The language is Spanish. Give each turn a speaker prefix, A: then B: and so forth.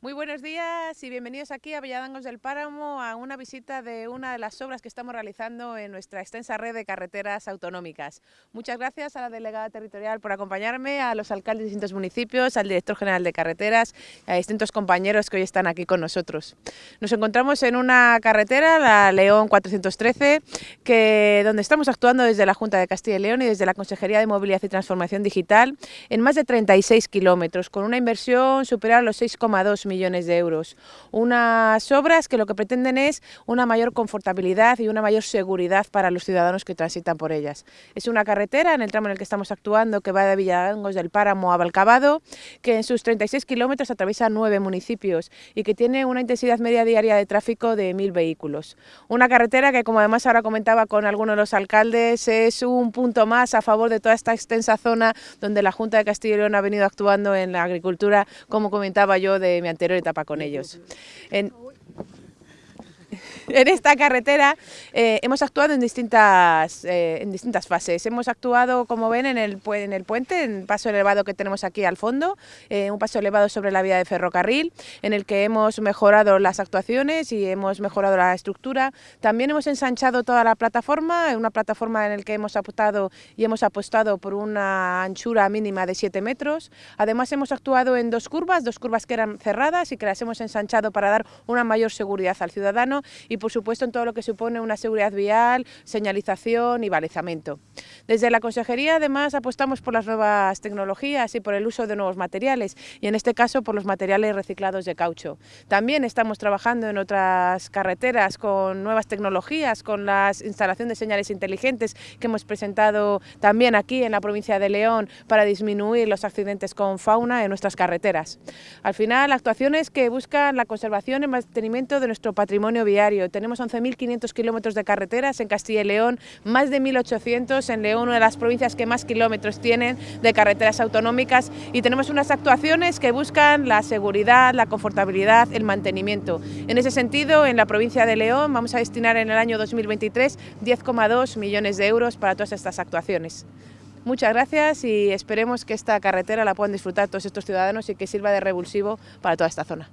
A: Muy buenos días y bienvenidos aquí a Villadangos del Páramo a una visita de una de las obras que estamos realizando en nuestra extensa red de carreteras autonómicas. Muchas gracias a la delegada territorial por acompañarme, a los alcaldes de distintos municipios, al director general de carreteras y a distintos compañeros que hoy están aquí con nosotros. Nos encontramos en una carretera, la León 413, que, donde estamos actuando desde la Junta de Castilla y León y desde la Consejería de Movilidad y Transformación Digital en más de 36 kilómetros, con una inversión superior a los 6,2 millones de euros. Unas obras que lo que pretenden es una mayor confortabilidad y una mayor seguridad para los ciudadanos que transitan por ellas. Es una carretera en el tramo en el que estamos actuando que va de Villalangos del Páramo a Balcabado, que en sus 36 kilómetros atraviesa nueve municipios y que tiene una intensidad media diaria de tráfico de mil vehículos. Una carretera que, como además ahora comentaba con algunos de los alcaldes, es un punto más a favor de toda esta extensa zona donde la Junta de Castilla y León ha venido actuando en la agricultura, como comentaba yo, de mi anterior etapa con ellos. En, en esta carretera eh, hemos actuado en distintas, eh, en distintas fases. Hemos actuado, como ven, en el, en el puente, en el paso elevado que tenemos aquí al fondo, eh, un paso elevado sobre la vía de ferrocarril, en el que hemos mejorado las actuaciones y hemos mejorado la estructura. También hemos ensanchado toda la plataforma, una plataforma en la que hemos apostado y hemos apostado por una anchura mínima de 7 metros. Además hemos actuado en dos curvas, dos curvas que eran cerradas y que las hemos ensanchado para dar una mayor seguridad al ciudadano y por supuesto en todo lo que supone una seguridad vial, señalización y balizamiento. Desde la Consejería además apostamos por las nuevas tecnologías y por el uso de nuevos materiales y en este caso por los materiales reciclados de caucho. También estamos trabajando en otras carreteras con nuevas tecnologías, con la instalación de señales inteligentes que hemos presentado también aquí en la provincia de León para disminuir los accidentes con fauna en nuestras carreteras. Al final, actuaciones que buscan la conservación y mantenimiento de nuestro patrimonio viario, tenemos 11.500 kilómetros de carreteras en Castilla y León, más de 1.800 en León, una de las provincias que más kilómetros tienen de carreteras autonómicas y tenemos unas actuaciones que buscan la seguridad, la confortabilidad, el mantenimiento. En ese sentido, en la provincia de León vamos a destinar en el año 2023 10,2 millones de euros para todas estas actuaciones. Muchas gracias y esperemos que esta carretera la puedan disfrutar todos estos ciudadanos y que sirva de revulsivo para toda esta zona.